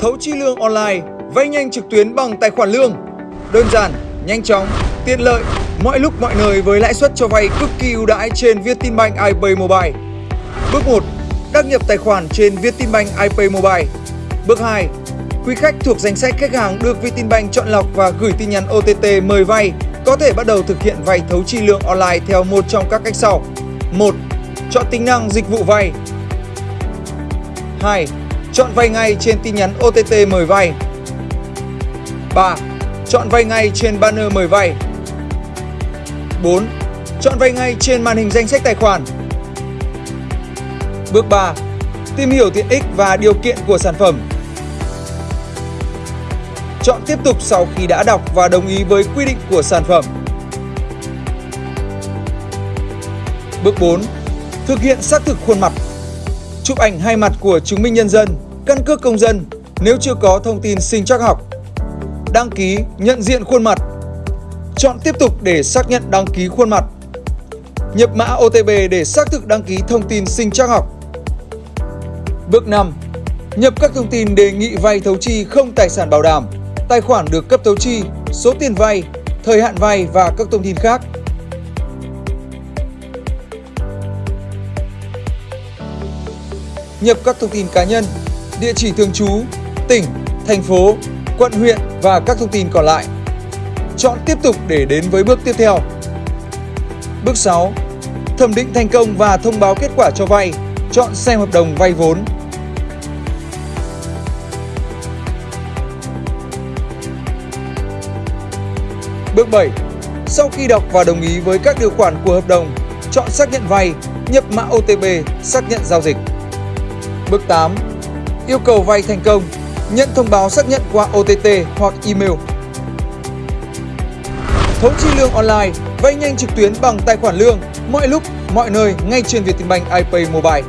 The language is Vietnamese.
Thấu chi lương online, vay nhanh trực tuyến bằng tài khoản lương. Đơn giản, nhanh chóng, tiện lợi, mọi lúc mọi nơi với lãi suất cho vay cực kỳ ưu đãi trên Vietinbank iPay Mobile. Bước 1. Đăng nhập tài khoản trên Vietinbank iPay Mobile. Bước 2. Quý khách thuộc danh sách khách hàng được Vietinbank chọn lọc và gửi tin nhắn OTT mời vay có thể bắt đầu thực hiện vay thấu chi lương online theo một trong các cách sau. 1. Chọn tính năng dịch vụ vay. 2. Chọn vay ngay trên tin nhắn OTT mời vay. 3. Chọn vay ngay trên banner mời vay. 4. Chọn vay ngay trên màn hình danh sách tài khoản. Bước 3. Tìm hiểu tiện ích và điều kiện của sản phẩm. Chọn tiếp tục sau khi đã đọc và đồng ý với quy định của sản phẩm. Bước 4. Thực hiện xác thực khuôn mặt. Chụp ảnh hai mặt của chứng minh nhân dân, căn cước công dân nếu chưa có thông tin sinh trắc học. Đăng ký nhận diện khuôn mặt. Chọn tiếp tục để xác nhận đăng ký khuôn mặt. Nhập mã OTP để xác thực đăng ký thông tin sinh trắc học. Bước 5. Nhập các thông tin đề nghị vay thấu chi không tài sản bảo đảm, tài khoản được cấp thấu chi, số tiền vay, thời hạn vay và các thông tin khác. Nhập các thông tin cá nhân, địa chỉ thường trú, tỉnh, thành phố, quận huyện và các thông tin còn lại. Chọn tiếp tục để đến với bước tiếp theo. Bước 6. Thẩm định thành công và thông báo kết quả cho vay. Chọn xem hợp đồng vay vốn. Bước 7. Sau khi đọc và đồng ý với các điều khoản của hợp đồng, chọn xác nhận vay, nhập mã OTP, xác nhận giao dịch. Bước 8. Yêu cầu vay thành công, nhận thông báo xác nhận qua OTT hoặc email. Thấu chi lương online, vay nhanh trực tuyến bằng tài khoản lương, mọi lúc, mọi nơi ngay trên Vietinbank iPay Mobile.